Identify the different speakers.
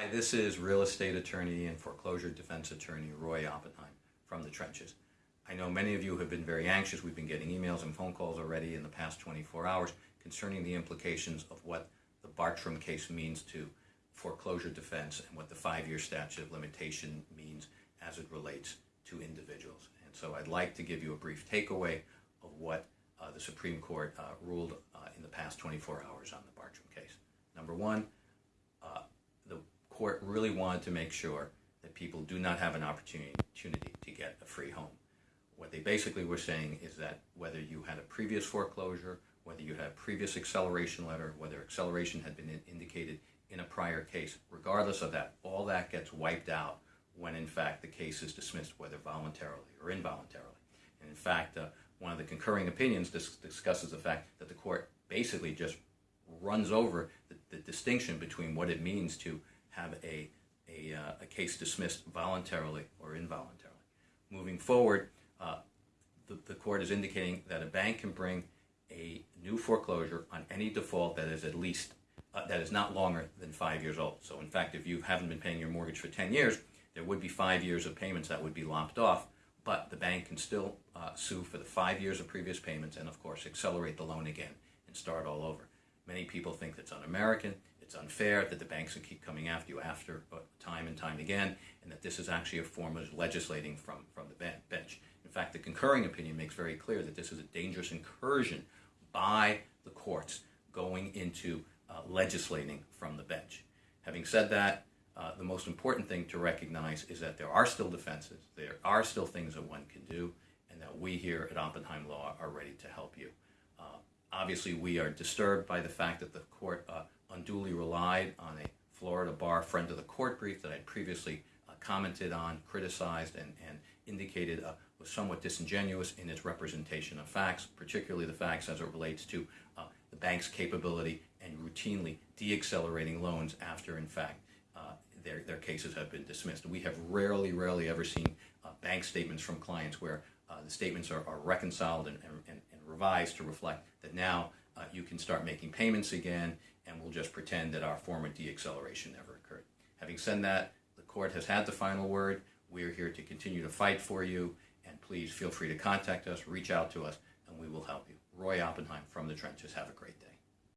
Speaker 1: Hi, this is real estate attorney and foreclosure defense attorney Roy Oppenheim from the trenches. I know many of you have been very anxious. We've been getting emails and phone calls already in the past 24 hours concerning the implications of what the Bartram case means to foreclosure defense and what the five-year statute of limitation means as it relates to individuals. And so I'd like to give you a brief takeaway of what uh, the Supreme Court uh, ruled uh, in the past 24 hours on the Bartram case. Number one, court really wanted to make sure that people do not have an opportunity to get a free home. What they basically were saying is that whether you had a previous foreclosure, whether you had a previous acceleration letter, whether acceleration had been indicated in a prior case, regardless of that, all that gets wiped out when in fact the case is dismissed, whether voluntarily or involuntarily. And in fact, uh, one of the concurring opinions dis discusses the fact that the court basically just runs over the, the distinction between what it means to have a, a, uh, a case dismissed voluntarily or involuntarily. Moving forward, uh, the, the court is indicating that a bank can bring a new foreclosure on any default that is at least uh, that is not longer than five years old. So in fact, if you haven't been paying your mortgage for 10 years, there would be five years of payments that would be lopped off, but the bank can still uh, sue for the five years of previous payments and of course accelerate the loan again and start all over. Many people think that's un-American it's unfair that the banks will keep coming after you after uh, time and time again, and that this is actually a form of legislating from, from the bench. In fact, the concurring opinion makes very clear that this is a dangerous incursion by the courts going into uh, legislating from the bench. Having said that, uh, the most important thing to recognize is that there are still defenses, there are still things that one can do, and that we here at Oppenheim Law are ready to help you. Uh, obviously, we are disturbed by the fact that the court uh, unduly relied on a Florida bar friend of the court brief that I previously uh, commented on, criticized, and, and indicated uh, was somewhat disingenuous in its representation of facts, particularly the facts as it relates to uh, the bank's capability and routinely deaccelerating loans after, in fact, uh, their, their cases have been dismissed. We have rarely, rarely ever seen uh, bank statements from clients where uh, the statements are, are reconciled and, and, and revised to reflect that now you can start making payments again, and we'll just pretend that our former deacceleration never occurred. Having said that, the court has had the final word. We are here to continue to fight for you, and please feel free to contact us, reach out to us, and we will help you. Roy Oppenheim from the trenches. Have a great day.